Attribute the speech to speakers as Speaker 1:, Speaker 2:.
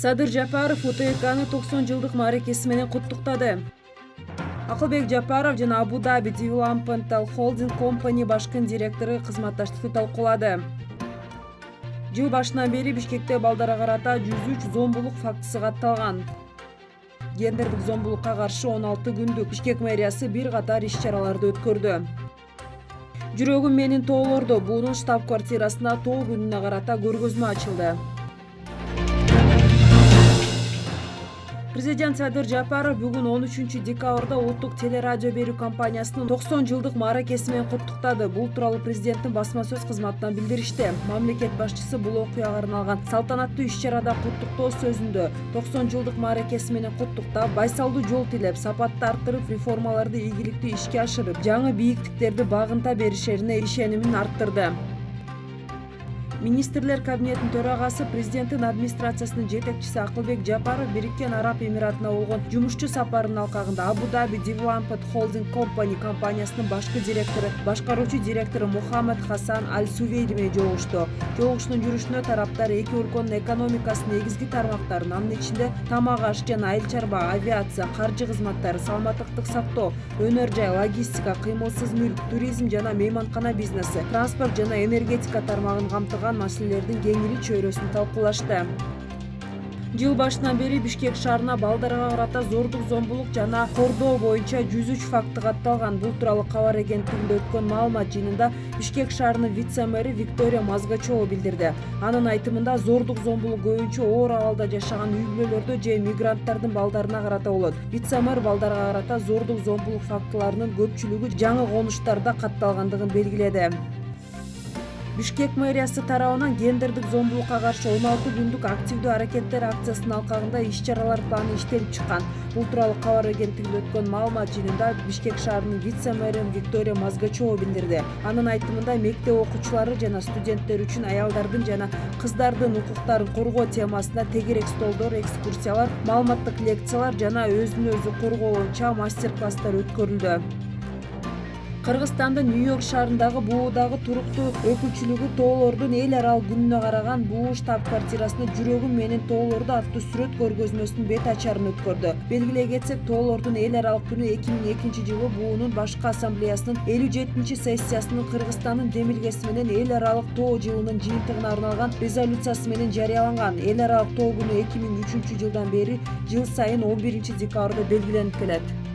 Speaker 1: садыр жапаров утекны токсон жылдык мааракеси менен куттуктады. Акылбек жапаров жана абу даби developmental holding company башкы директору кызматташтыкты талкуулады. Жыл башынан бери бишкекте балдарга карата жүз үч зомбулук фактысы катталган. Гендердик зомбулукка каршы он алты күндүк бишкек мэриясы бир катар иш чараларды өткөрдү. Жүрөгүм менин тоолордо буунун штаб квартирасында тоо күнүнө карата көргөзмө ачылды президент садыр жапаров бүгүн он үчүнчү декабрда улуттук телерадио берүү компаниясынын токсон жылдык мааракеси менен куттуктады бул тууралуу президенттин басма сөз кызматынан билдиришти мамлекет башчысы бул окуяга арналган салтанаттуу иш чарада куттуктоо сөзүндө токсон жылдык мааракеси менен куттуктап байсалдуу жол тилеп сапатты арттырып реформаларды ийгиликтүү ишке ашырып жаңы бийиктиктерди багынта беришерине ишенимин арттырды. Министрлер кабинетинин төрагасы президенттин администрациясынын жетекчиси акылбек жапаров бириккен араб эмиратына болгон жумушчу сапарынын алкагында абу даби development holding company компаниясынын башкы директору башкаруучу директору мухаммад хасан аль сувейди менен жолугушту жолугушуунун тараптар эки өлкөнүн экономикасынын негизги тармактарын анын ичинде тамак аш жана айыл чарба авиация каржы кызматтары саламаттыктык сактоо өнөр жай логистика кыймылсыз мүлк туризм жана мейманкана бизнеси транспорт жана энергетика тармагын камтыган маселелердин кеңири чөйрөсүн талкуулашты. Жыл башынан бери бишкек шаарына балдарга карата зордук зомбулук жана кордоо боюнча жүз үч факты катталган бул тууралуу кабар агенттигинде өткөн маалымат жыйынында бишкек шаарынын вице мэри виктория мазгачева билдирди. Анын айтымында зордук зомбулук көбүнчө оор абалда жашаган үй бүлөлөрдө же мигранттардын балдарына карата болот. Вице мэр балдарга карата зордук зомбулук фактыларынын көпчүлүгү жаңы конуштарда катталгандыгын белгиледи бишкек мэриясы тарабынан гендердик зомбулукка каршы он алты күндүк активдүү аракеттер акциясынын алкагында иш чаралар планы иштелип чыккан. Бул тууралуу кабар агенттигинде өткөн маалымат жыйынында бишкек шаарынын вице мэри виктория мазгачева билдирди. Анын айтымында мектеп окуучулары жана студенттер үчүн аялдардын жана кыздардын укуктарын коргоо темасында тегерек столдор экскурсиялар маалыматтык лекциялар жана өзүн өзү коргоо боюнча мастер класстар өткөрүлдү кыргызстандын нью йорк шаарындагы буудагы туруктуу өкүлчүлүгү тоолордун эл аралык күнүнө караган буу штаб квартирасында жүрөгүм менин тоолордо аттуу сүрөт көргөзмөсүнүн бет ачарын өткөрдү. Белгилей кетсек тоолордун эл аралык күнү эки миң экинчи жылы буунун башкы ассамблеясынын элүү жетинчи сессиясынын кыргызстандын демилгеси менен эл аралык тоо жылынын жыйынтыгына арналган резолюциясы менен жарыяланган. Эл аралык тоо күнү эки миң үчүнчү жылдан бери жыл сайын он биринчи декабрда белгиленип келет